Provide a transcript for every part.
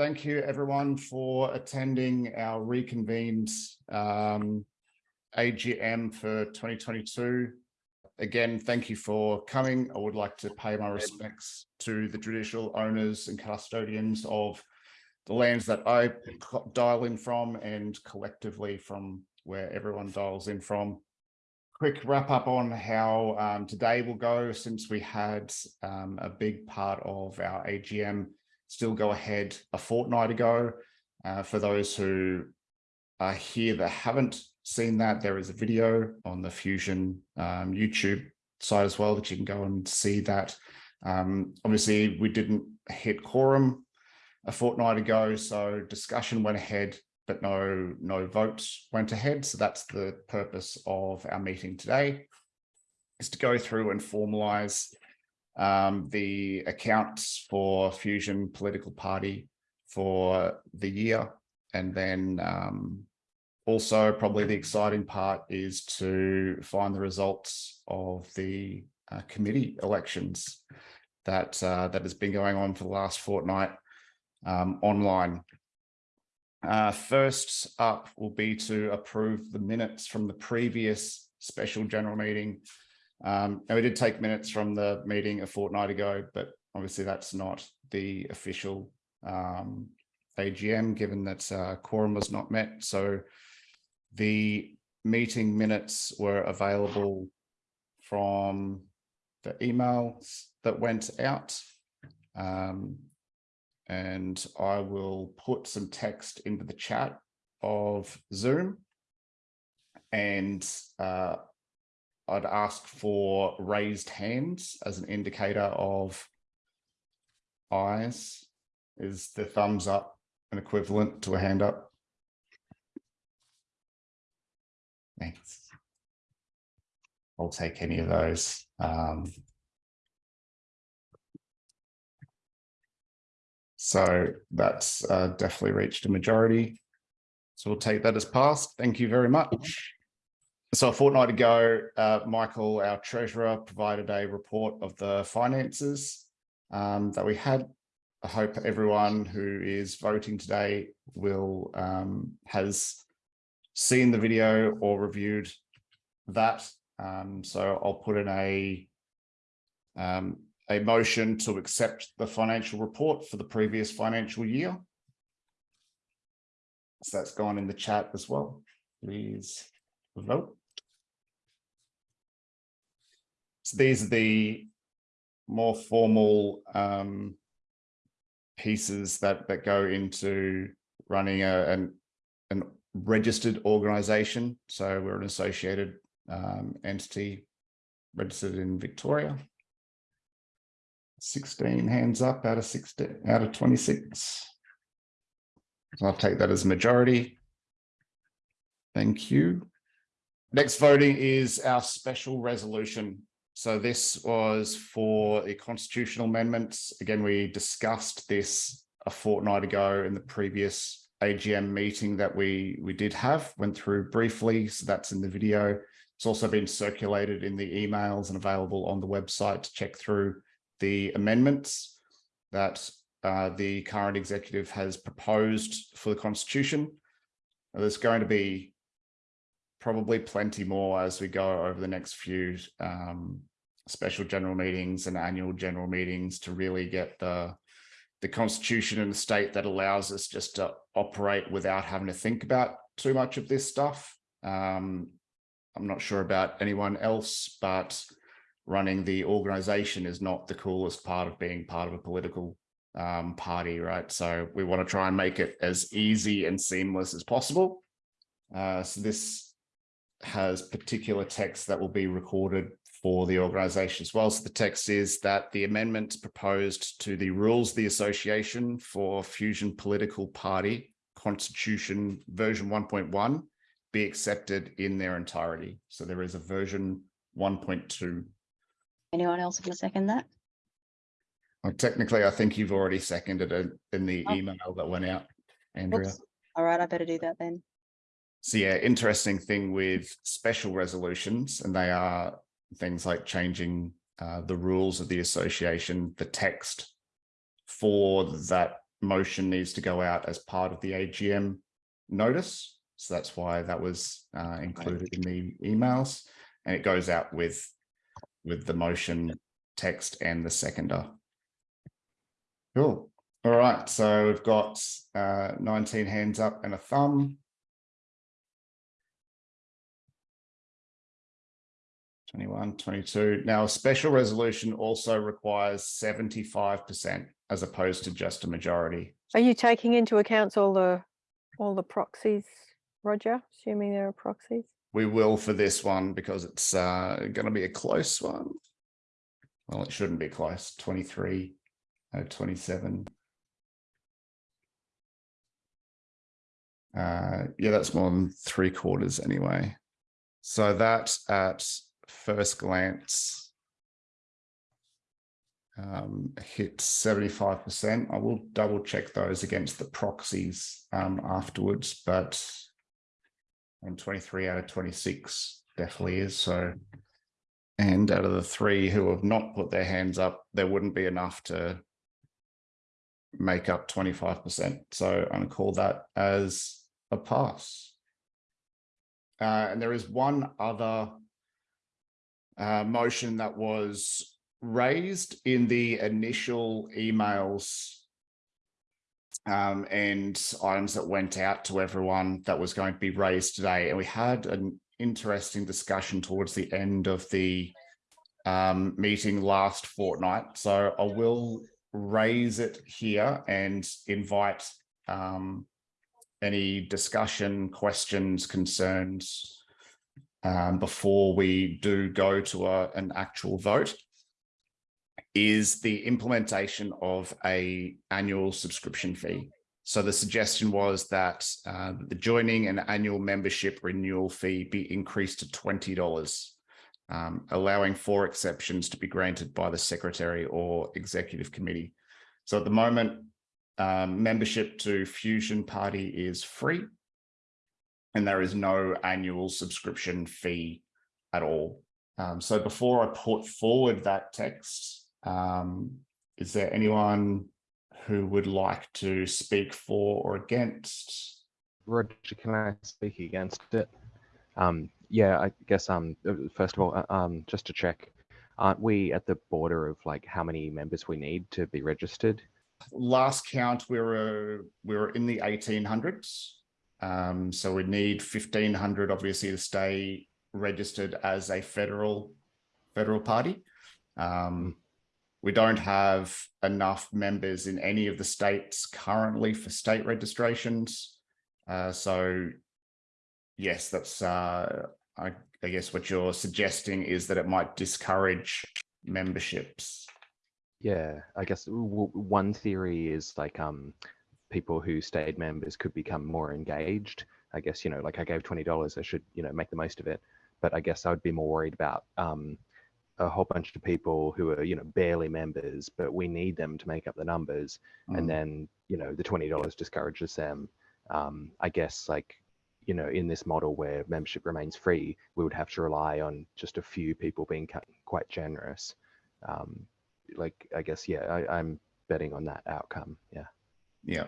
thank you everyone for attending our reconvened um, AGM for 2022. Again, thank you for coming. I would like to pay my respects to the traditional owners and custodians of the lands that I dial in from and collectively from where everyone dials in from. Quick wrap up on how um, today will go since we had um, a big part of our AGM still go ahead a fortnight ago. Uh, for those who are here that haven't seen that, there is a video on the Fusion um, YouTube site as well that you can go and see that. Um, obviously, we didn't hit quorum a fortnight ago, so discussion went ahead, but no, no votes went ahead. So that's the purpose of our meeting today, is to go through and formalize um, the accounts for Fusion Political Party for the year. And then um, also probably the exciting part is to find the results of the uh, committee elections that uh, that has been going on for the last fortnight um, online. Uh, first up will be to approve the minutes from the previous special general meeting um, and we did take minutes from the meeting a fortnight ago, but obviously that's not the official um, AGM, given that uh, quorum was not met. So the meeting minutes were available from the emails that went out. Um, and I will put some text into the chat of Zoom. And uh, I'd ask for raised hands as an indicator of ayes. Is the thumbs up an equivalent to a hand up? Thanks. I'll take any of those. Um, so that's uh, definitely reached a majority. So we'll take that as passed. Thank you very much. So a fortnight ago, uh, Michael, our treasurer, provided a report of the finances um, that we had. I hope everyone who is voting today will um, has seen the video or reviewed that. Um, so I'll put in a um, a motion to accept the financial report for the previous financial year. So that's gone in the chat as well. Please vote. So these are the more formal um, pieces that that go into running a, an, an registered organization. So we're an associated um, entity registered in Victoria. 16 hands up out of 16 out of 26. So I'll take that as a majority. Thank you. Next voting is our special resolution so this was for the constitutional amendments. Again, we discussed this a fortnight ago in the previous AGM meeting that we, we did have, went through briefly. So that's in the video. It's also been circulated in the emails and available on the website to check through the amendments that uh, the current executive has proposed for the constitution. There's going to be probably plenty more as we go over the next few um, special general meetings and annual general meetings to really get the the constitution and the state that allows us just to operate without having to think about too much of this stuff. Um, I'm not sure about anyone else, but running the organization is not the coolest part of being part of a political um, party, right? So we want to try and make it as easy and seamless as possible. Uh, so this has particular text that will be recorded for the organization as well. So the text is that the amendments proposed to the rules of the association for Fusion Political Party Constitution version 1.1 be accepted in their entirety. So there is a version 1.2. Anyone else want to second that? Well, technically, I think you've already seconded it in the Oh. email that went out, Andrea. Oops. All right, I better do that then. So yeah, interesting thing with special resolutions, and they are things like changing uh, the rules of the association, the text for that motion needs to go out as part of the AGM notice. So that's why that was uh, included in the emails and it goes out with with the motion text and the seconder. Cool. All right. So we've got uh, 19 hands up and a thumb. 21, 22. Now, a special resolution also requires 75% as opposed to just a majority. Are you taking into account all the, all the proxies, Roger, assuming there are proxies? We will for this one because it's uh, going to be a close one. Well, it shouldn't be close. 23 out of 27. Uh, yeah, that's more than three quarters anyway. So that at first glance um, hit 75%. I will double check those against the proxies um, afterwards, but and 23 out of 26 definitely is so and out of the three who have not put their hands up there wouldn't be enough to make up 25 percent so i'm going to call that as a pass uh, and there is one other uh, motion that was raised in the initial emails um, and items that went out to everyone that was going to be raised today. And we had an interesting discussion towards the end of the um, meeting last fortnight. So I will raise it here and invite um, any discussion, questions, concerns um, before we do go to a, an actual vote is the implementation of a annual subscription fee. So the suggestion was that uh, the joining and annual membership renewal fee be increased to $20, um, allowing four exceptions to be granted by the secretary or executive committee. So at the moment, um, membership to Fusion Party is free and there is no annual subscription fee at all. Um, so before I put forward that text, um, is there anyone who would like to speak for or against? Roger, can I speak against it? Um, yeah, I guess, um, uh, first of all, uh, um, just to check, aren't we at the border of like how many members we need to be registered? Last count, we were, we were in the 1800s. Um, so we need 1500 obviously to stay registered as a federal federal party. Um, we don't have enough members in any of the states currently for state registrations. Uh, so yes, that's, uh, I, I guess what you're suggesting is that it might discourage memberships. Yeah, I guess one theory is like um, people who stayed members could become more engaged. I guess, you know, like I gave $20, I should, you know, make the most of it. But I guess I would be more worried about um, a whole bunch of people who are, you know, barely members, but we need them to make up the numbers. Mm. And then, you know, the $20 discourages them. Um, I guess like, you know, in this model where membership remains free, we would have to rely on just a few people being quite generous. Um, like, I guess, yeah, I, I'm betting on that outcome. Yeah. Yeah.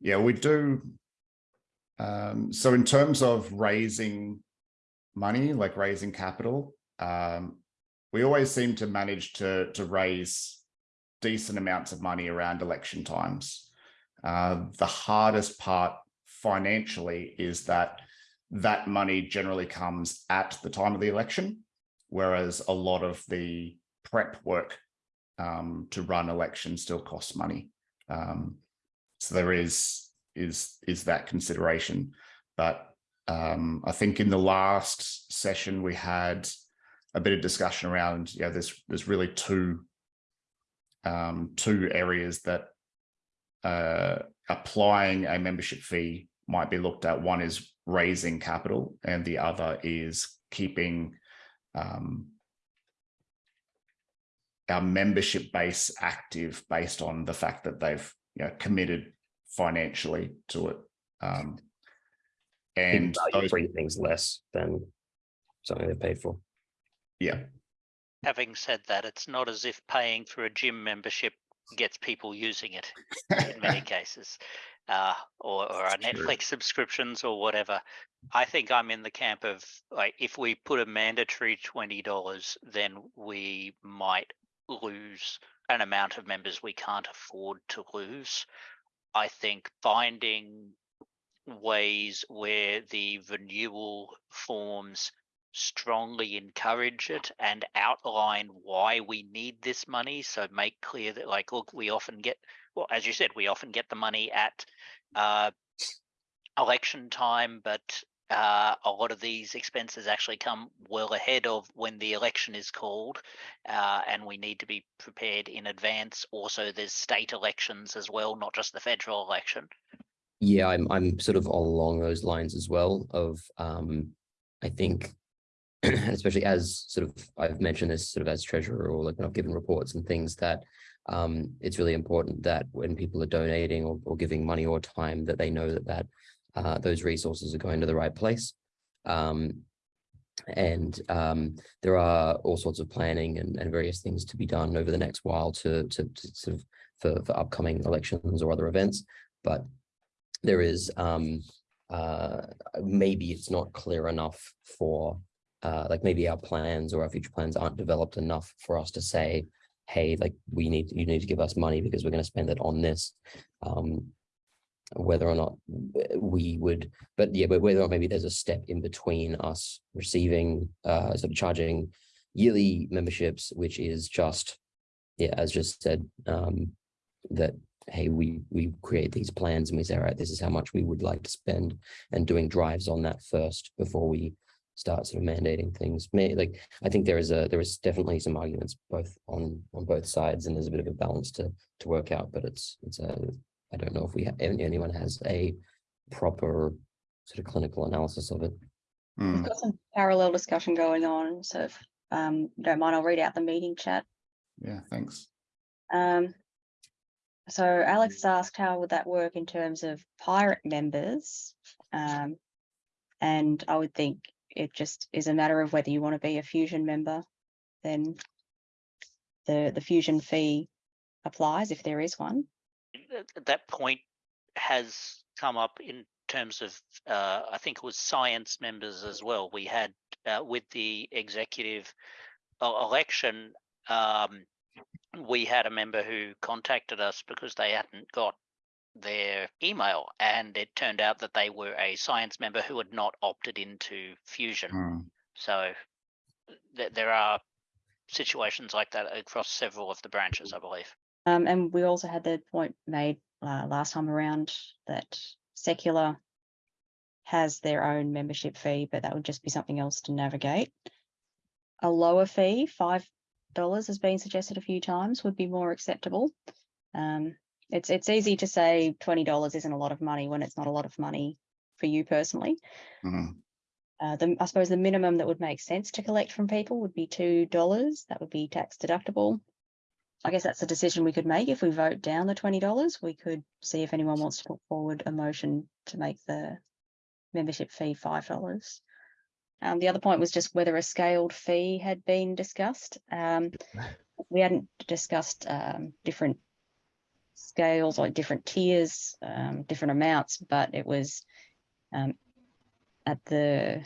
Yeah, we do. Um, so in terms of raising money, like raising capital, um, we always seem to manage to, to raise decent amounts of money around election times. Uh, the hardest part financially is that that money generally comes at the time of the election, whereas a lot of the prep work um, to run elections still costs money. Um, so there is is is that consideration, but um, I think in the last session we had a bit of discussion around yeah there's there's really two um, two areas that uh, applying a membership fee might be looked at. One is raising capital, and the other is keeping um, our membership base active based on the fact that they've you know, committed financially to it. Um, and those, free things less than something they paid for. yeah, Having said that, it's not as if paying for a gym membership gets people using it in many cases, uh, or, or our True. Netflix subscriptions or whatever. I think I'm in the camp of like if we put a mandatory twenty dollars, then we might lose an amount of members we can't afford to lose. I think finding ways where the renewal forms strongly encourage it and outline why we need this money. So make clear that like, look, we often get, well, as you said, we often get the money at uh, election time, but uh, a lot of these expenses actually come well ahead of when the election is called, uh, and we need to be prepared in advance. Also, there's state elections as well, not just the federal election. Yeah, I'm I'm sort of along those lines as well of um I think especially as sort of I've mentioned this sort of as treasurer or like when I've given reports and things that um it's really important that when people are donating or, or giving money or time that they know that that uh those resources are going to the right place. Um and um there are all sorts of planning and, and various things to be done over the next while to to, to sort of for, for upcoming elections or other events. But there is um uh maybe it's not clear enough for uh like maybe our plans or our future plans aren't developed enough for us to say hey like we need you need to give us money because we're going to spend it on this um whether or not we would but yeah but whether or maybe there's a step in between us receiving uh sort of charging yearly memberships which is just yeah as just said um that hey, we we create these plans and we say, all right, this is how much we would like to spend and doing drives on that first before we start sort of mandating things. Like I think there is a there is definitely some arguments both on on both sides and there's a bit of a balance to to work out, but it's it's a I don't know if we ha- anyone has a proper sort of clinical analysis of it. Hmm, We've got some parallel discussion going on, so if um you don't mind, I'll read out the meeting chat. Yeah, thanks. Um. So Alex has asked how would that work in terms of pirate members? Um. And I would think it just is a matter of whether you want to be a fusion member, then. The the fusion fee applies if there is one. Th- th- that point has come up in terms of uh, I think it was science members as well. We had uh, with the executive uh, election, um, we had a member who contacted us because they hadn't got their email, and it turned out that they were a science member who had not opted into Fusion. Hmm, So th- there are situations like that across several of the branches, I believe. Um, and we also had the point made uh, last time around that secular has their own membership fee, but that would just be something else to navigate. A lower fee, five dollars, has been suggested a few times, would be more acceptable. Um, it's it's easy to say twenty dollars isn't a lot of money when it's not a lot of money for you personally. hmm. Uh, the, I suppose the minimum that would make sense to collect from people would be two dollars. That would be tax deductible. I guess that's a decision we could make if we vote down the twenty dollars. We could see if anyone wants to put forward a motion to make the membership fee five dollars. Um, the other point was just whether a scaled fee had been discussed. Um, we hadn't discussed um, different scales like different tiers, um, different amounts, but it was um, at the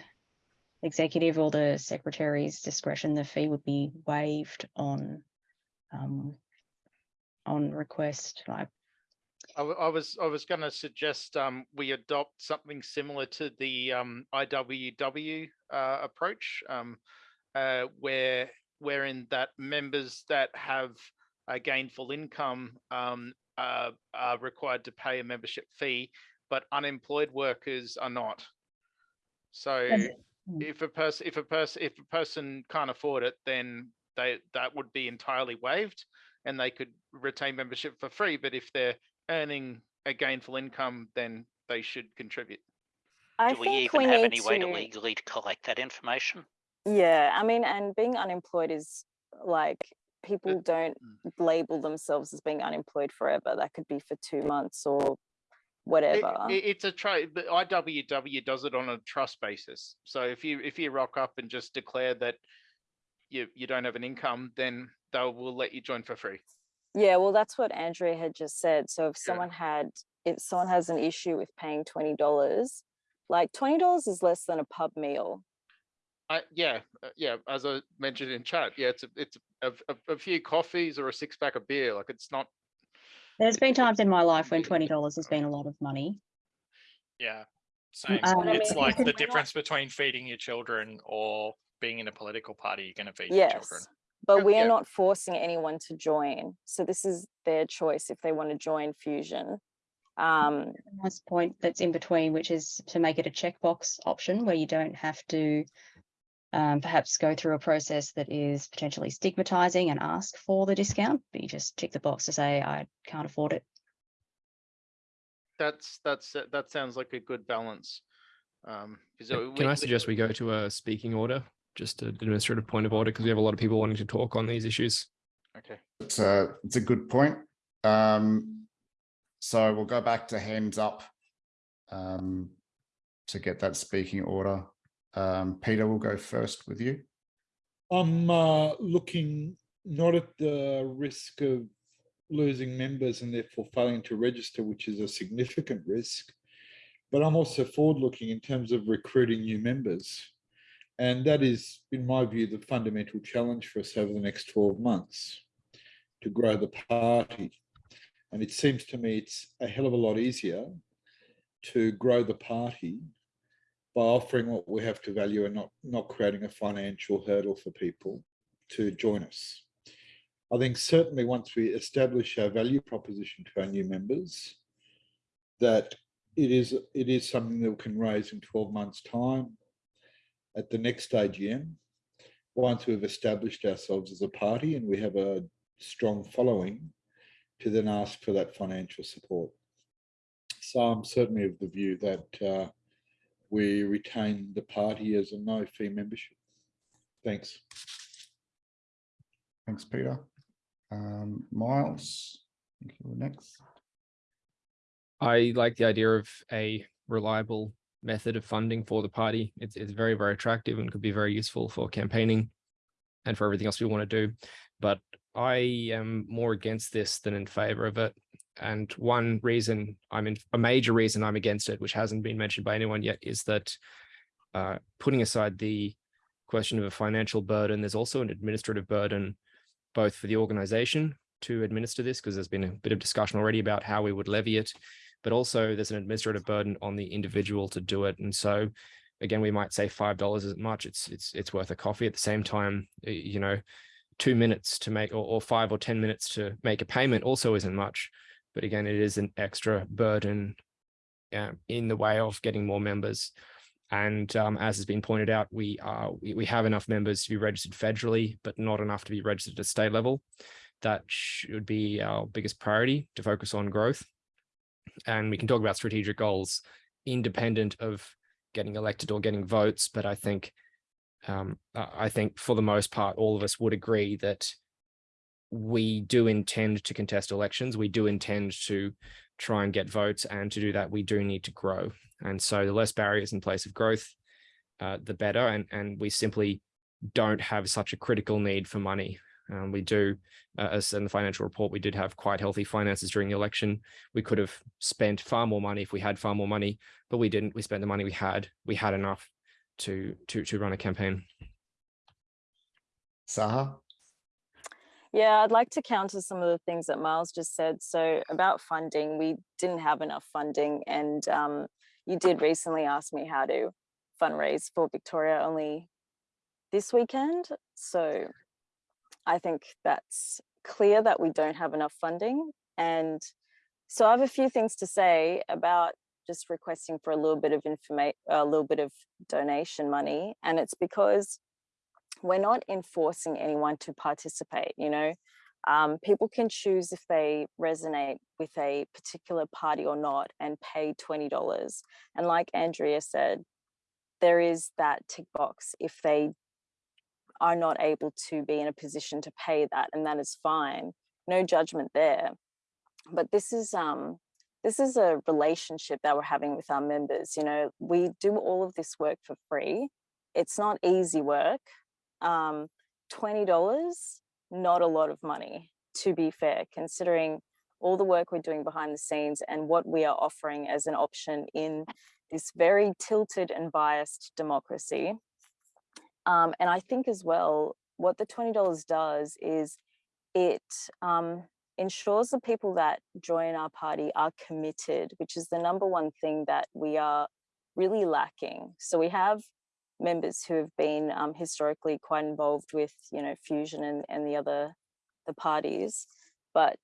executive or the secretary's discretion, the fee would be waived on um, on request. Like I, I was I was going to suggest um, we adopt something similar to the um, IWW uh, approach, um, uh, where wherein that members that have a gainful income um, uh, are required to pay a membership fee, but unemployed workers are not. So mm. if a person if a person if a person can't afford it, then they that would be entirely waived, and they could retain membership for free. But if they're earning a gainful income, then they should contribute. I Do we think even we have need any way to to- legally to collect that information? Yeah, I mean, and being unemployed is like people don't Mm. label themselves as being unemployed forever. That could be for two months or It- whatever. it- it's a trade. The IWW does it on a trust basis. So if you if you rock up and just declare that you you don't have an income, then they will let you join for free. Yeah, well, that's what Andrea had just said. So if Yeah. someone had, if someone has an issue with paying twenty dollars, like twenty dollars is less than a pub meal. I, yeah, uh, yeah, as I mentioned in chat, yeah, it's a, it's a, a, a few coffees or a six pack of beer. Like it's not, There's been times in my life when twenty dollars has been a lot of money. Yeah, same. um, It's I mean, like we're the not- difference between feeding your children or being in a political party you're going to feed your children. Yes. But we are yeah. not forcing anyone to join. So this is their choice if they want to join Fusion. Um, Nice point that's in between, which is to make it a checkbox option where you don't have to um, perhaps go through a process that is potentially stigmatizing and ask for the discount, but you just tick the box to say, I can't afford it. that's, that's, that sounds like a good balance. Um, 'cause, Uh, uh, Can we- I suggest we go to a speaking order, just an administrative point of order, because we have a lot of people wanting to talk on these issues. Okay, It's a, it's a good point. Um, so we'll go back to hands up um, to get that speaking order. Um, Peter will go first with you. I'm uh, looking not at the risk of losing members and therefore failing to register, which is a significant risk, but I'm also forward looking in terms of recruiting new members. And that is, in my view, the fundamental challenge for us over the next 12 months to grow the party. And it seems to me it's a hell of a lot easier to grow the party by offering what we have to value and not, not creating a financial hurdle for people to join us. I think certainly once we establish our value proposition to our new members, that it is, it is something that we can raise in 12 months' time at the next AGM, once we've established ourselves as a party and we have a strong following, to then ask for that financial support. So I'm certainly of the view that uh, we retain the party as a no fee membership. Thanks. Thanks, Peter. Um, Miles, I think you were next. I like the idea of a reliable method of funding for the party. It's, it's very, very attractive and could be very useful for campaigning and for everything else we want to do. But I am more against this than in favor of it. And one reason I'm in, a major reason I'm against it, which hasn't been mentioned by anyone yet, is that uh, putting aside the question of a financial burden, there's also an administrative burden, both for the organization to administer this, because there's been a bit of discussion already about how we would levy it, but also there's an administrative burden on the individual to do it. And so again, we might say five dollars isn't much. It's it's it's worth a coffee. At the same time, you know, two minutes to make or, or five or ten minutes to make a payment also isn't much. But again, it is an extra burden uh, in the way of getting more members. And um, as has been pointed out, we are we, we have enough members to be registered federally, but not enough to be registered at state level. That should be our biggest priority to focus on growth. And we can talk about strategic goals independent of getting elected or getting votes. But I think um, I think for the most part, all of us would agree that we do intend to contest elections. We do intend to try and get votes. And to do that, we do need to grow. And so the less barriers in place of growth, uh, the better. And, and we simply don't have such a critical need for money. Um, we do, uh, as in the financial report, we did have quite healthy finances during the election. We could have spent far more money if we had far more money, but we didn't. We spent the money we had. We had enough to to to run a campaign. Saha? Yeah, I'd like to counter some of the things that Miles just said. So about funding, we didn't have enough funding and um, you did recently ask me how to fundraise for Victoria only this weekend. So I think that's clear that we don't have enough funding. And so I have a few things to say about just requesting for a little bit of information, a little bit of donation money. And it's because we're not enforcing anyone to participate, you know. Um, people can choose if they resonate with a particular party or not and pay $20. And like Andrea said, there is that tick box if they are not able to be in a position to pay that, and that is fine. No judgment there. But this is um this is a relationship that we're having with our members. You know, we do all of this work for free. It's not easy work. Um, $20, not a lot of money. to be fair, considering all the work we're doing behind the scenes and what we are offering as an option in this very tilted and biased democracy. Um, and I think as well, what the $20 does is it um, ensures the people that join our party are committed, which is the number one thing that we are really lacking. So we have members who have been um, historically quite involved with, you know, Fusion and, and the other, the parties, but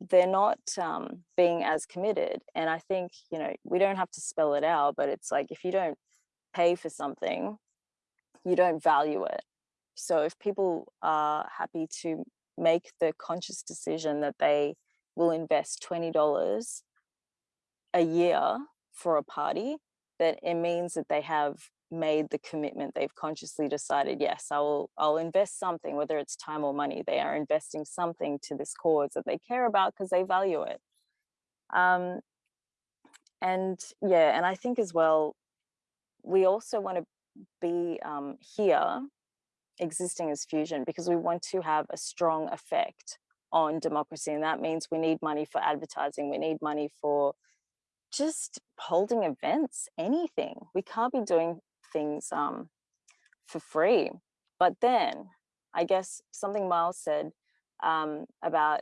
they're not um, being as committed. And I think, you know, we don't have to spell it out, but it's like, if you don't pay for something, you don't value it. So if people are happy to make the conscious decision that they will invest $20 a year for a party, that it means that they have made the commitment they've consciously decided yes i will i'll invest something whether it's time or money they are investing something to this cause that they care about because they value it um and yeah and i think as well we also want to be um here existing as fusion because we want to have a strong effect on democracy and that means we need money for advertising we need money for just holding events anything we can't be doing things um, for free. But then I guess something Miles said um, about,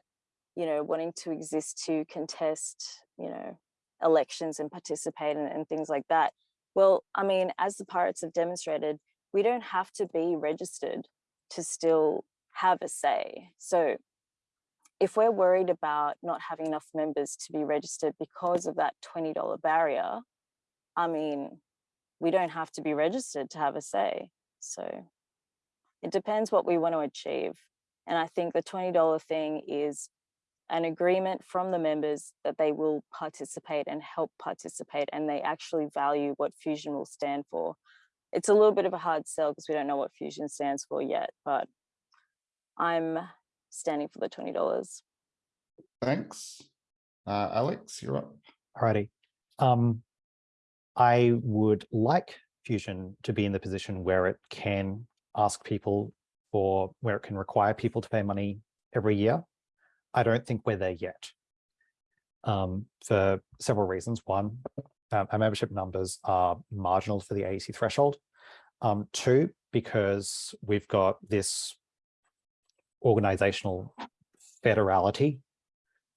you know, wanting to exist to contest, you know, elections and participate and, and things like that. Well, I mean, as the pirates have demonstrated, we don't have to be registered to still have a say. So if we're worried about not having enough members to be registered because of that $20 barrier, I mean, we don't have to be registered to have a say. So it depends what we want to achieve. And I think the $20 thing is an agreement from the members that they will participate and help participate and they actually value what Fusion will stand for. It's a little bit of a hard sell because we don't know what Fusion stands for yet, but I'm standing for the $20. Thanks. Uh, Alex, you're up. Alrighty. Um, I would like Fusion to be in the position where it can ask people for where it can require people to pay money every year. I don't think we're there yet um, for several reasons. One, um, our membership numbers are marginal for the AEC threshold. Um, two, because we've got this organizational federality,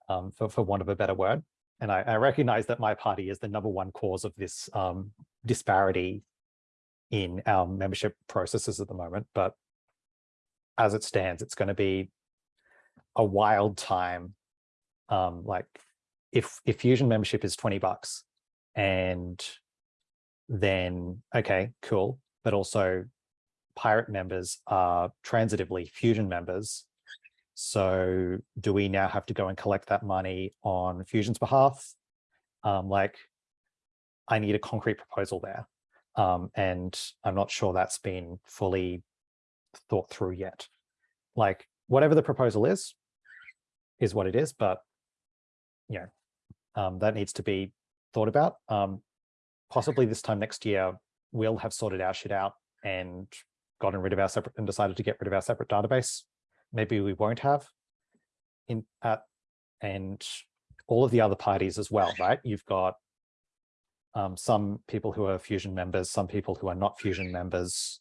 um, for, for want of a better word, and I, I, recognize that my party is the number one cause of this um, disparity in our membership processes at the moment. But as it stands, it's going to be a wild time. Um, like if if Fusion membership is 20 bucks and then, okay, cool. But also pirate members are transitively Fusion members so do we now have to go and collect that money on Fusion's behalf? Um, like, I need a concrete proposal there. Um, and I'm not sure that's been fully thought through yet. Like, whatever the proposal is, is what it is, but, you know, um, that needs to be thought about. Um, possibly this time next year, we'll have sorted our shit out and gotten rid of our separate and decided to get rid of our separate database maybe we won't have in at and all of the other parties as well, right? You've got um, some people who are Fusion members, some people who are not Fusion members,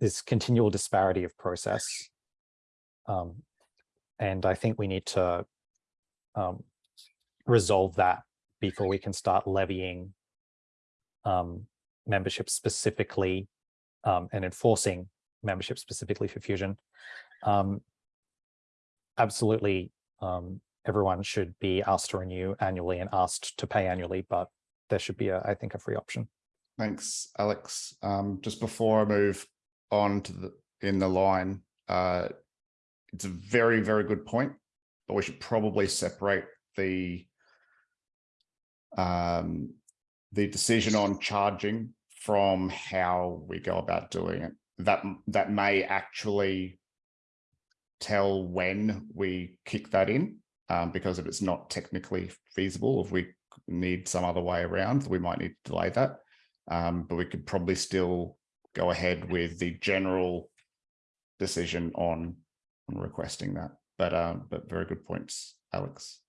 this continual disparity of process. Um, and I think we need to um, resolve that before we can start levying um, membership specifically um, and enforcing membership specifically for Fusion. Um, absolutely um, everyone should be asked to renew annually and asked to pay annually, but there should be, a, I think, a free option. Thanks, Alex. Um, just before I move on to the in the line, uh, it's a very, very good point, but we should probably separate the um, the decision on charging from how we go about doing it. That that may actually tell when we kick that in, um, because if it's not technically feasible, if we need some other way around, we might need to delay that. Um, but we could probably still go ahead with the general decision on, on requesting that. but um, but very good points, Alex.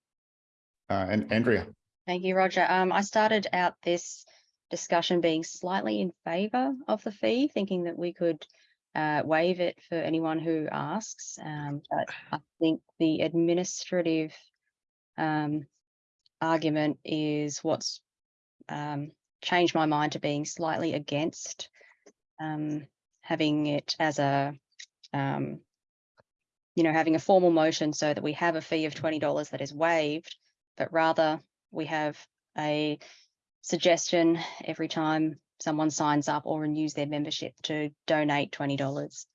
Uh, and Andrea, Thank you, Roger. Um, I started out this discussion being slightly in favour of the fee, thinking that we could uh, waive it for anyone who asks. Um, but I think the administrative um, argument is what's um, changed my mind to being slightly against um, having it as a, um, you know, having a formal motion so that we have a fee of twenty dollars that is waived, but rather we have a suggestion every time someone signs up or renews their membership to donate twenty dollars.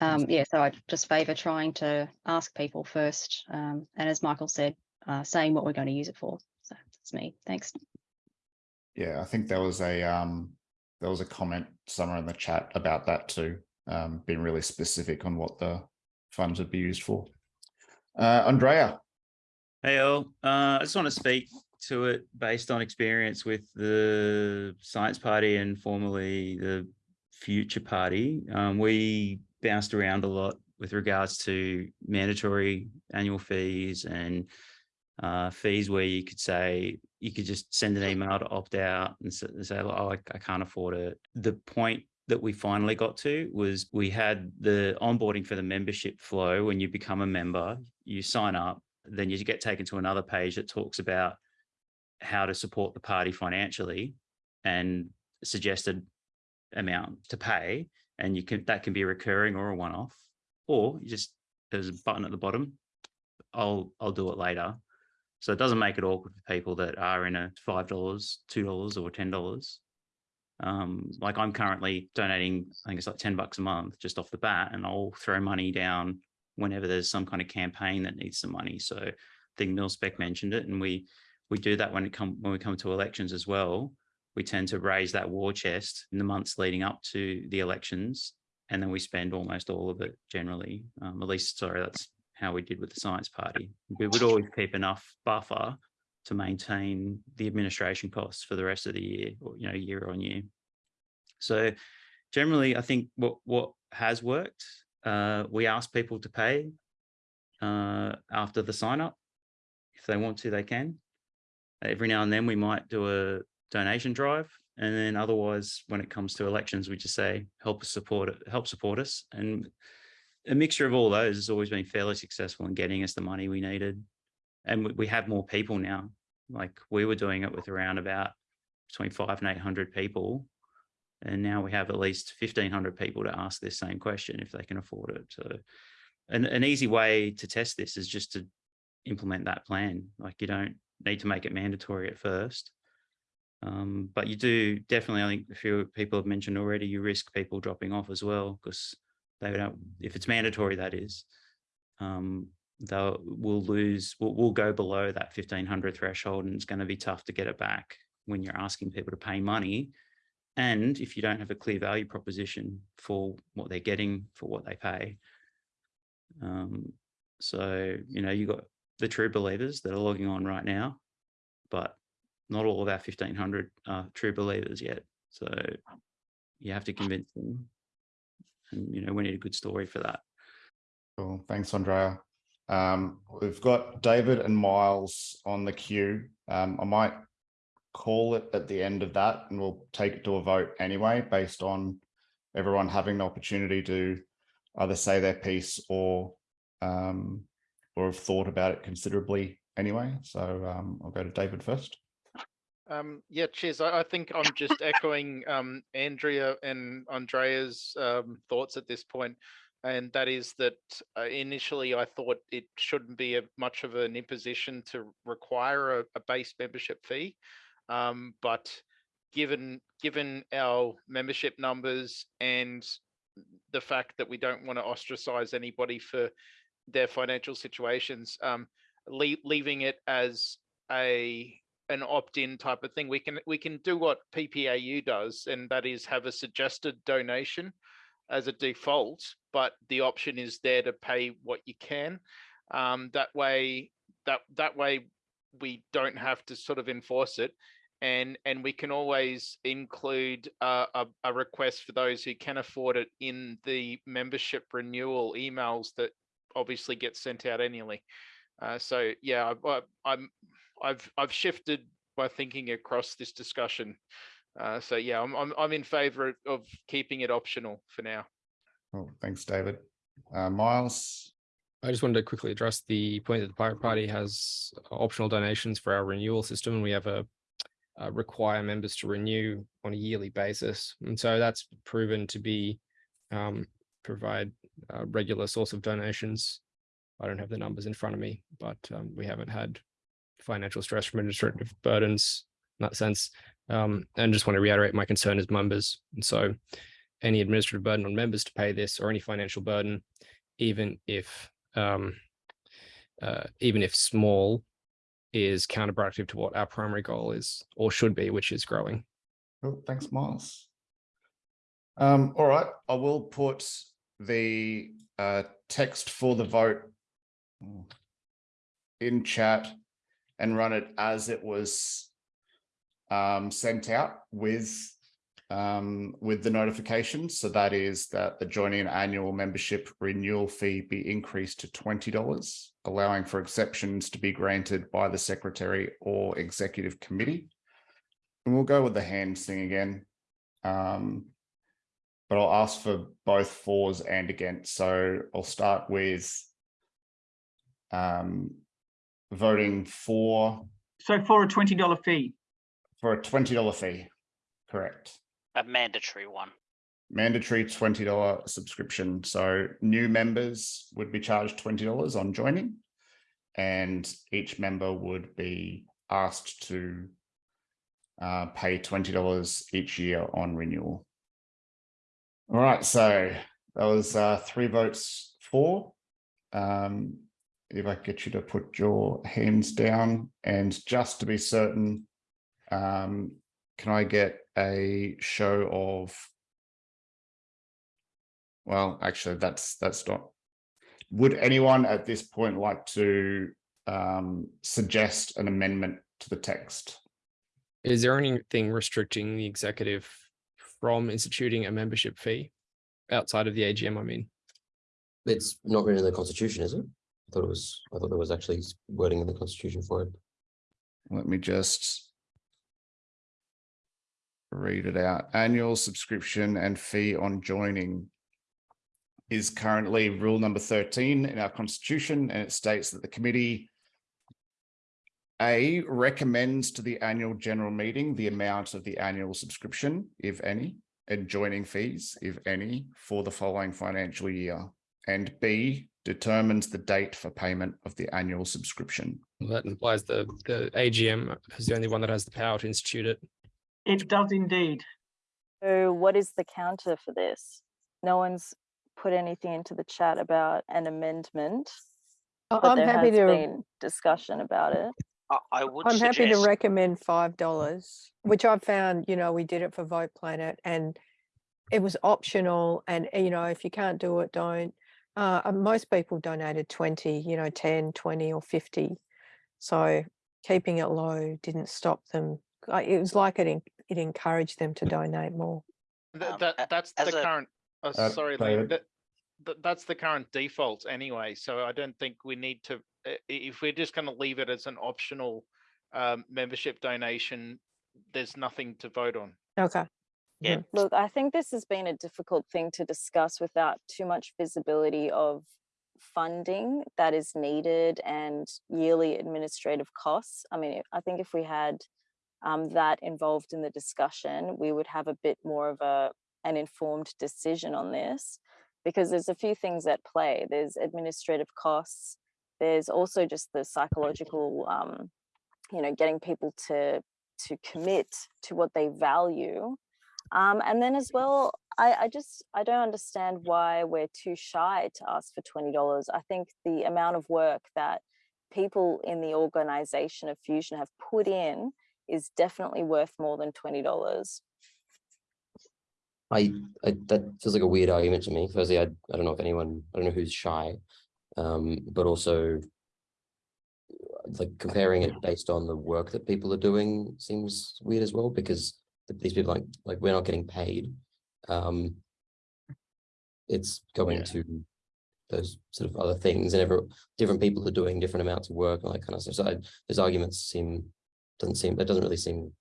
Um, yeah, so I just favour trying to ask people first, um, and as Michael said, uh, saying what we're going to use it for. So that's me. Thanks. yeah, I think there was a um, there was a comment somewhere in the chat about that too, um, being really specific on what the funds would be used for. Uh, Andrea, Hey, all. Uh, I just want to speak to it based on experience with the Science Party and formerly the Future Party. Um, we bounced around a lot with regards to mandatory annual fees and uh, fees where you could say you could just send an email to opt out and say, "Oh, I, I can't afford it." The point that we finally got to was we had the onboarding for the membership flow. When you become a member, you sign up, then you get taken to another page that talks about how to support the party financially and suggested amount to pay. And you can that can be recurring or a one-off or you just there's a button at the bottom. I'll i'll do it later. So it doesn't make it awkward for people that are in a five dollars two dollars or ten dollars um like i'm currently donating i think it's like 10 bucks a month just off the bat and i'll throw money down whenever there's some kind of campaign that needs some money. So i think milspec mentioned it and we we do that when it come when we come to elections as well. We tend to raise that war chest in the months leading up to the elections and then we spend almost all of it generally. Um, at least sorry that's how we did with the science party. We would always keep enough buffer to maintain the administration costs for the rest of the year or you know year on year. So generally i think what what has worked uh, we ask people to pay uh, after the sign up if they want to they can. Every now and then we might do a donation drive and then otherwise when it comes to elections we just say help us support it help support us. And a mixture of all those has always been fairly successful in getting us the money we needed. And we- we have more people now like we were doing it with around about between five and eight hundred people and now we have at least 1500 people to ask this same question if they can afford it. So an, an easy way to test this is just to implement that plan. Like you don't need to make it mandatory at first um, but you do definitely, I think a few people have mentioned already, you risk people dropping off as well because they don't, if it's mandatory, that is, um, they'll will lose, will will go below that 1500 threshold and it's going to be tough to get it back when you're asking people to pay money. And if you don't have a clear value proposition for what they're getting for what they pay. Um, so, you know, you got the true believers that are logging on right now, but not all of our 1500 are true believers yet. So you have to convince them. And, you know, we need a good story for that. Cool. Thanks, Andrea. Um, we've got David and Miles on the queue. Um, I might call it at the end of that and we'll take it to a vote anyway, based on everyone having the opportunity to either say their piece or um, or have thought about it considerably anyway. So um, I'll go to David first. Um, yeah, cheers. I, I think I'm just echoing um, Andrea and Andrea's thoughts at this point, and that is that uh, initially I thought it shouldn't be a, much of an imposition to require a, a base membership fee, um, but given given our membership numbers and the fact that we don't want to ostracize anybody for their financial situations, um, lea- leaving it as a an opt-in type of thing. We can we can do what PPAU does, and that is have a suggested donation as a default, but the option is there to pay what you can. Um, that way, that that way we don't have to sort of enforce it, and and we can always include a a request for those who can afford it in the membership renewal emails that obviously get sent out annually. Uh, so yeah, I, I, I'm I've I've shifted my thinking across this discussion. Uh, so yeah, I'm I'm I'm in favour of keeping it optional for now. Oh, thanks, David. Uh, Miles, I just wanted to quickly address the point that the Pirate Party has optional donations for our renewal system, and we have a uh, require members to renew on a yearly basis, and so that's proven to be um, provide a regular source of donations. I don't have the numbers in front of me, but um, we haven't had financial stress from administrative burdens in that sense. Um, and just want to reiterate my concern as members. And so any administrative burden on members to pay this or any financial burden, even if um, uh, even if small, is counterproductive to what our primary goal is or should be, which is growing. Cool, thanks, Miles. Um, all right, I will put the uh, text for the vote in chat and run it as it was um, sent out with um, with the notification. So that is that the joining annual membership renewal fee be increased to $20, allowing for exceptions to be granted by the secretary or executive committee. And we'll go with the hands thing again. Um, but I'll ask for both fours and against. So I'll start with um, voting for So for a twenty dollar fee, for a $20 fee. Correct. A mandatory one. mandatory twenty dollar subscription. So new members would be charged twenty dollars on joining, and each member would be asked to uh, pay twenty dollars each year on renewal. All right, so that was uh, three votes for. Um, if I get you to put your hands down, and just to be certain, um, can I get a show of well, actually, that's that's not. Would anyone at this point like to um, suggest an amendment to the text? Is there anything restricting the executive from instituting a membership fee outside of the AGM? I mean, It's not written in the constitution, is it? I thought it was, I thought there was actually wording in the constitution for it. Let me just read it out. Annual subscription and fee on joining is currently rule number 13 in our constitution, and it states that the committee A recommends to the annual general meeting the amount of the annual subscription, if any, and joining fees, if any, for the following financial year. And B determines the date for payment of the annual subscription. well, that implies the the AGM is the only one that has the power to institute it. It does indeed. So what is the counter for this? No one's put anything into the chat about an amendment, I- but I'm there happy has to, been discussion about it. I, I would I'm happy to recommend five dollars, which I've found, you know, we did it for Vote Planet and it was optional and, uh, you know, if you can't do it, don't. Uh, most people donated twenty, you know, 10, 20 or fifty. So keeping it low didn't stop them. It was like it, en- it encouraged them to donate more. Th- Um, that that's as the a- current. Oh, Uh, sorry, Liam. That, that that's the current default anyway. So I don't think we need to. i- i- If we're just going to leave it as an optional um, membership donation, there's nothing to vote on. Okay. Yeah. Look, I think this has been a difficult thing to discuss without too much visibility of funding that is needed and yearly administrative costs. I mean, I think if we had um, that involved in the discussion, we would have a bit more of a an informed decision on this because there's a few things at play. There's administrative costs. There's also just the psychological, um, you know, getting people to to commit to what they value um, and then as well, I, I just I don't understand why we're too shy to ask for twenty dollars. I think the amount of work that people in the organization of Fusion have put in is definitely worth more than twenty dollars. I, I, that feels like a weird argument to me. Firstly, I, I don't know if anyone, I don't know who's shy, um, but also like comparing it based on the work that people are doing seems weird as well because these people like like we're not getting paid. Um, it's going Yeah. to those sort of other things and every, different people are doing different amounts of work and that kind of stuff. So I, those arguments seem, doesn't seem, that doesn't really seem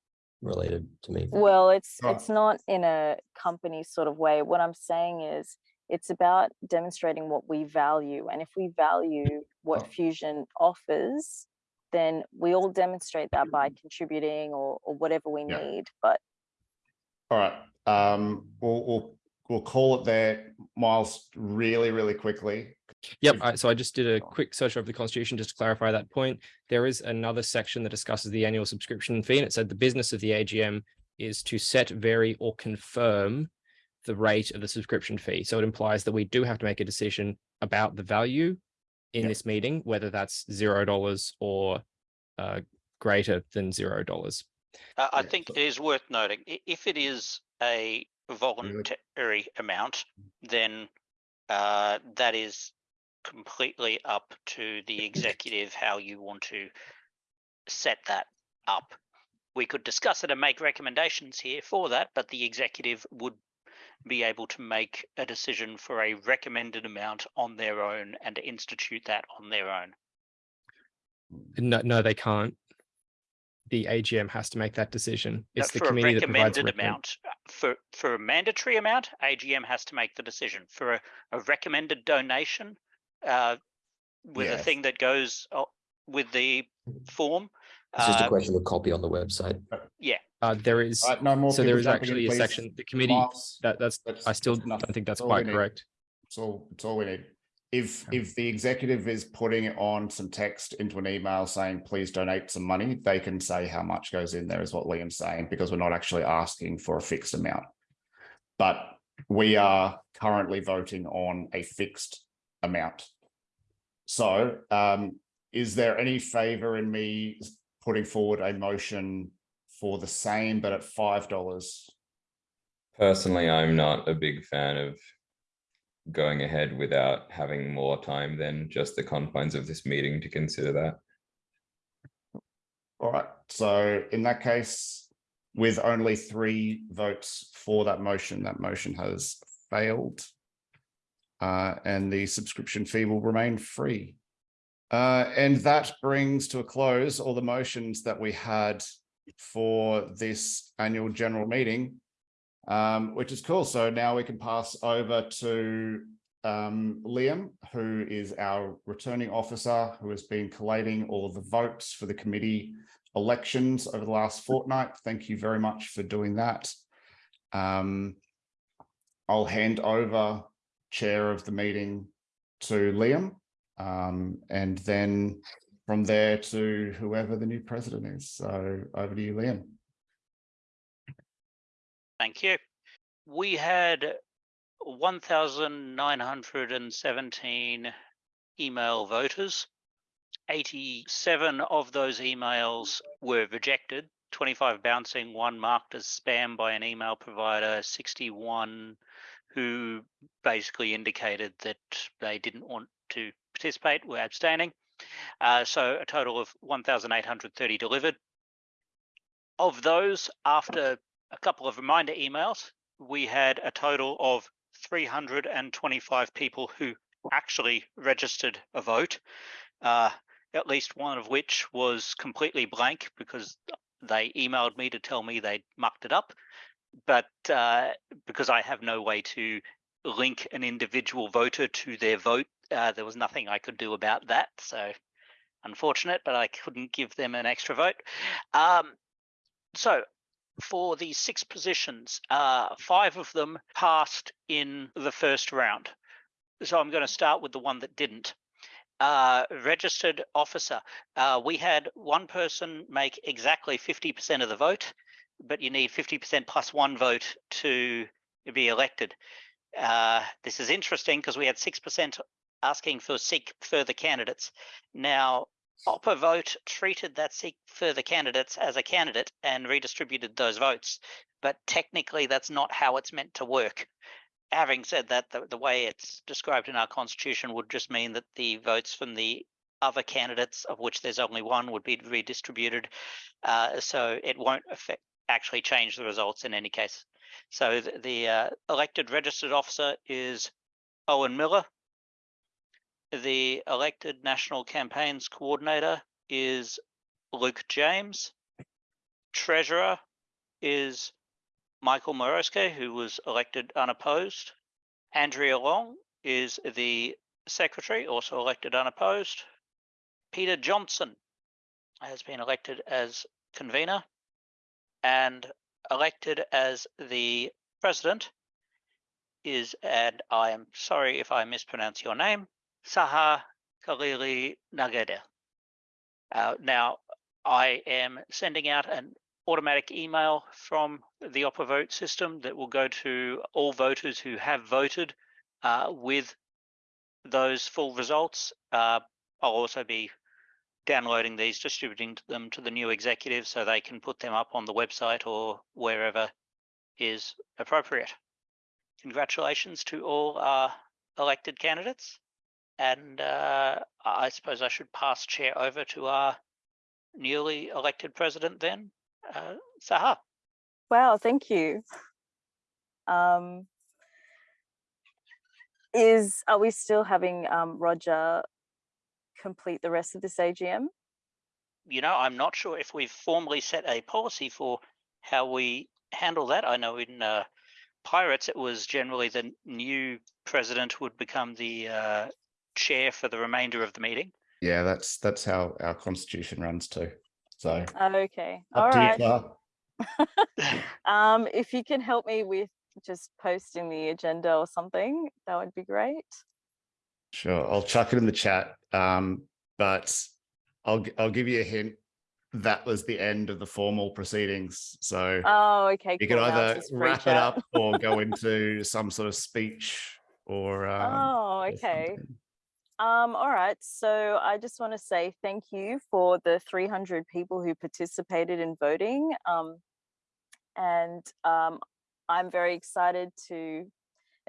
related to me. Well, it's Right. it's not in a company sort of way. What I'm saying is it's about demonstrating what we value. And if we value what Fusion offers, then we all demonstrate that by contributing or, or whatever we Yeah. need. But All right, um, we'll, we'll, we'll call it there. Miles, really, really quickly. Yep. So I just did a quick search of the constitution just to clarify that point. There is another section that discusses the annual subscription fee, and it said the business of the AGM is to set, vary, or confirm the rate of the subscription fee. So it implies that we do have to make a decision about the value in Yep. this meeting, whether that's zero dollars or uh, greater than zero dollars. Uh, I Yeah, think so- it is worth noting, if it is a voluntary amount, then uh, that is completely up to the executive how you want to set that up. We could discuss it and make recommendations here for that, but the executive would be able to make a decision for a recommended amount on their own and institute that on their own. No, no, they can't. The AGM has to make that decision. Uh, It's the committee that provides. recommended amount. uh, For for a mandatory amount, AGM has to make the decision. For a, a recommended donation, uh, with a Yes. thing that goes uh, with the form. It's just a uh, question of a copy on the website. Uh, there is, All right, no more so there people is jumping in, actually a please. section, the committee, Miles, that, that's, that's- I still that's enough. don't think that's That's all we quite need. correct. It's all, it's all we need. If, if the executive is putting on some text into an email saying, please donate some money, they can say how much goes in there is what Liam's saying, because we're not actually asking for a fixed amount. But we are currently voting on a fixed amount. So, um, is there any favor in me putting forward a motion for the same, but at five dollars? Personally, I'm not a big fan of going ahead without having more time than just the confines of this meeting to consider that. All right, so in that case, with only three votes for that motion, that motion has failed. Uh, and the subscription fee will remain free. Uh, and that brings to a close all the motions that we had for this annual general meeting. Um, which is cool. So now we can pass over to um, Liam, who is our returning officer, who has been collating all of the votes for the committee elections over the last fortnight. Thank you very much for doing that. Um, I'll hand over chair of the meeting to Liam. Um, and then from there to whoever the new president is. So over to you, Liam. Thank you. We had one thousand nine hundred and seventeen email voters. Eighty-seven of those emails were rejected, twenty-five bouncing, one marked as spam by an email provider, sixty-one who basically indicated that they didn't want to participate, were abstaining. Uh, so a total of one thousand eight hundred thirty delivered. Of those, after a couple of reminder emails, we had a total of 325 people who actually registered a vote, uh, at least one of which was completely blank because they emailed me to tell me they mucked it up. But uh, because I have no way to link an individual voter to their vote, uh, there was nothing I could do about that. So unfortunate, but I couldn't give them an extra vote. Um, so for the six positions, uh, five of them passed in the first round. So I'm going to start with the one that didn't. Uh, registered officer. Uh, we had one person make exactly 50% of the vote, but you need 50% plus one vote to be elected. Uh, this is interesting because we had 6% asking for seek further candidates. Now, OpaVote treated that seek further candidates as a candidate and redistributed those votes, but technically that's not how it's meant to work. Having said that, the, the way it's described in our constitution would just mean that the votes from the other candidates, of which there's only one, would be redistributed. Uh, so it won't affect actually change the results in any case. So the, the uh, elected registered officer is Owen Miller. The elected National Campaigns Coordinator is Luke James. Treasurer is Michael Moroske, who was elected unopposed. Andrea Long is the Secretary, also elected unopposed. Peter Johnson has been elected as convener and elected as the president is, and I am sorry if I mispronounce your name, Saha Khalili Nagede. Uh, now, I am sending out an automatic email from the OpaVote system that will go to all voters who have voted uh, with those full results. Uh, I'll also be downloading these, distributing them to the new executive so they can put them up on the website or wherever is appropriate. Congratulations to all our elected candidates. And uh, I suppose I should pass chair over to our newly elected president then, uh, Saha. Wow, thank you. Um, is are we still having um, Roger complete the rest of this AGM? You know, I'm not sure if we've formally set a policy for how we handle that. I know in uh, Pirates, it was generally the new president would become the uh, chair for the remainder of the meeting. Yeah, that's that's how our constitution runs too. So Okay, up all you, Um, if you can help me with just posting the agenda or something, that would be great. Sure, I'll chuck it in the chat. Um, but I'll I'll give you a hint. That was the end of the formal proceedings. So Oh, okay. you can cool, now either wrap it chat. up or go into some sort of speech or um, Oh, okay. Um, all right. So I just want to say thank you for the 300 people who participated in voting. Um, and um, I'm very excited to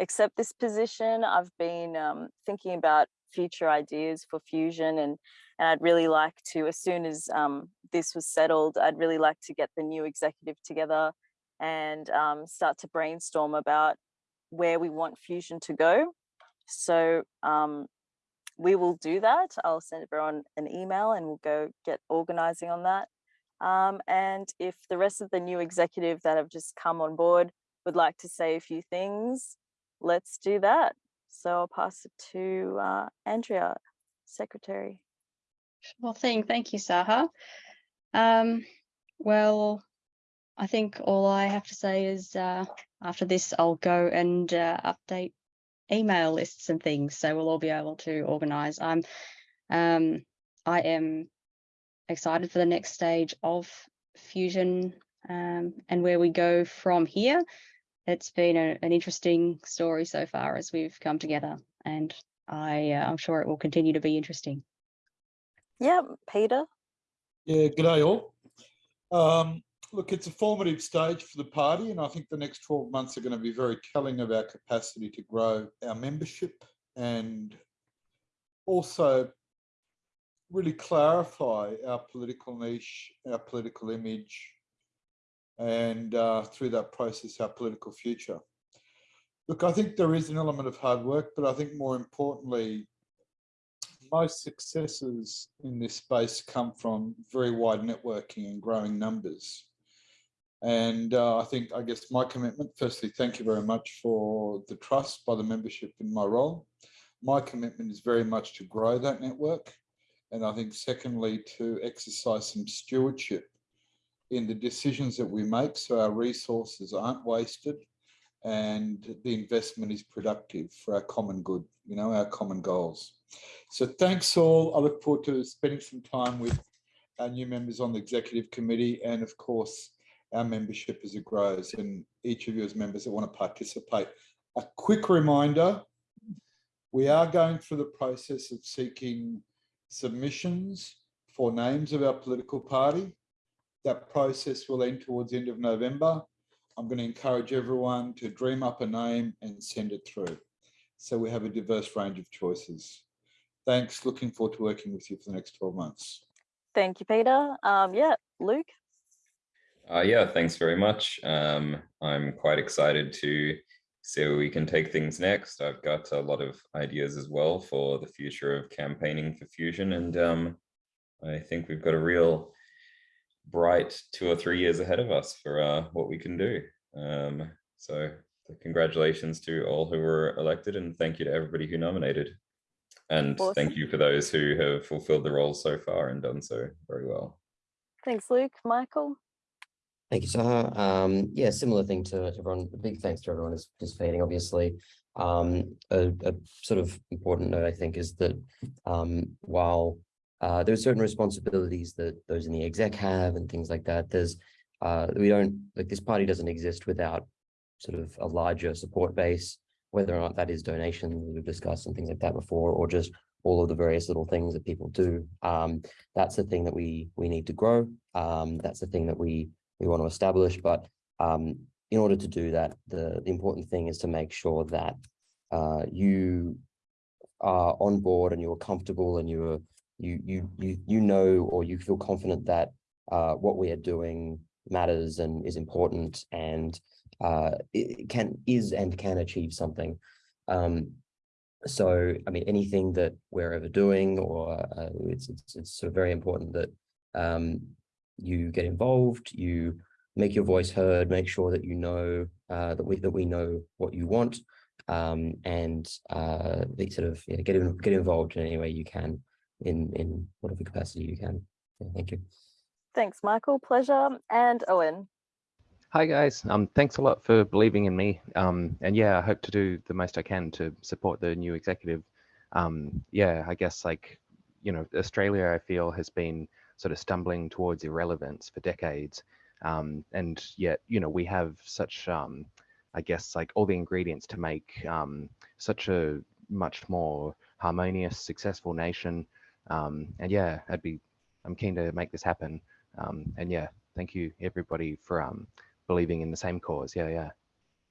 accept this position. I've been um, thinking about future ideas for Fusion and, and I'd really like to, as soon as um, this was settled, I'd really like to get the new executive together and um, start to brainstorm about where we want Fusion to go. So um, we will do that. I'll send everyone an email and we'll go get organizing on that. Um, and if the rest of the new executive that have just come on board would like to say a few things, let's do that. So I'll pass it to uh, Andrea, Secretary. Well, thing. Thank you, Saha. Um, well, I think all I have to say is uh, after this, I'll go and uh, update email lists and things, so we'll all be able to organise. I'm, um, I am excited for the next stage of Fusion um, and where we go from here. It's been a, an interesting story so far as we've come together, and I, uh, I'm sure it will continue to be interesting. Yeah, Peter. Yeah, good day all. Um, look, it's a formative stage for the party, and I think the next 12 months are going to be very telling of our capacity to grow our membership and also really clarify our political niche, our political image, and uh, through that process, our political future. Look, I think there is an element of hard work, but I think more importantly, most successes in this space come from very wide networking and growing numbers. And uh, I think, I guess my commitment, firstly, thank you very much for the trust by the membership in my role. My commitment is very much to grow that network. And I think secondly, to exercise some stewardship in the decisions that we make so our resources aren't wasted and the investment is productive for our common good, you know, our common goals. So thanks all. I look forward to spending some time with our new members on the executive committee and of course our membership as it grows and each of you as members that want to participate. A quick reminder, we are going through the process of seeking submissions for names of our political party. That process will end towards the end of November. I'm going to encourage everyone to dream up a name and send it through. So we have a diverse range of choices. Thanks. Looking forward to working with you for the next 12 months. Thank you, Peter. Um, yeah, Luke. Uh, yeah, thanks very much. Um, I'm quite excited to see where we can take things next. I've got a lot of ideas as well for the future of campaigning for Fusion, and um, I think we've got a real bright two or three years ahead of us for uh, what we can do. Um, so congratulations to all who were elected and thank you to everybody who nominated. And thank you for those who have fulfilled the roles so far and done so very well. Thanks, Luke. Michael? Thank you, Saha. Um, yeah, similar thing to everyone. Big thanks to everyone who's participating, obviously. Um, a, a sort of important note, I think, is that um, while uh, there are certain responsibilities that those in the exec have and things like that, there's uh, we don't like this party doesn't exist without sort of a larger support base, whether or not that is donations we've discussed and things like that before, or just all of the various little things that people do. Um, that's the thing that we we need to grow. Um, that's the thing that we we want to establish. But um, in order to do that, the, the important thing is to make sure that uh, you are on board and you're comfortable and you're you you you you know or you feel confident that uh, what we are doing matters and is important and uh, it can is and can achieve something. Um, so, I mean, anything that we're ever doing, or uh, it's, it's it's sort of very important that um, you get involved, you make your voice heard, make sure that you know uh, that we that we know what you want, um, and uh, sort of yeah, get in, get involved in any way you can in in whatever capacity you can. Yeah, thank you. Thanks, Michael. Pleasure. And Owen? Hi guys, um, thanks a lot for believing in me. Um, and yeah, I hope to do the most I can to support the new executive. Um, yeah, I guess like, you know, Australia, I feel has been sort of stumbling towards irrelevance for decades. Um, and yet, you know, we have such, um, I guess, like all the ingredients to make um, such a much more harmonious, successful nation. Um, and yeah, I'd be, I'm keen to make this happen. Um, and yeah, thank you everybody for um, believing in the same cause. Yeah, yeah.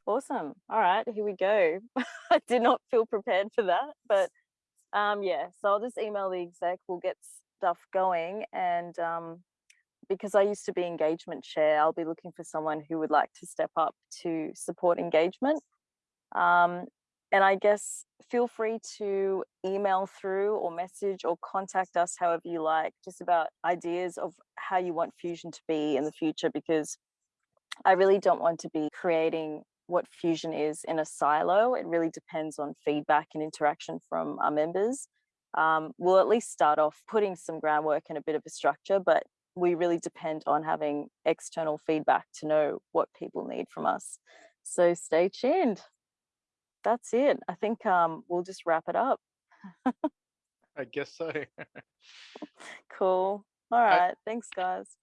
Awesome. All right, here we go. I did not feel prepared for that, but um, yeah, so I'll just email the exec, we'll get stuff going. And um, because I used to be engagement chair, I'll be looking for someone who would like to step up to support engagement. Um, and I guess feel free to email through or message or contact us however you like, just about ideas of how you want Fusion to be in the future, because I really don't want to be creating what Fusion is in a silo. It really depends on feedback and interaction from our members. Um, we'll at least start off putting some groundwork and a bit of a structure, but we really depend on having external feedback to know what people need from us. So stay tuned. That's it. I think um, we'll just wrap it up. I guess so. Cool. All right. Thanks, guys.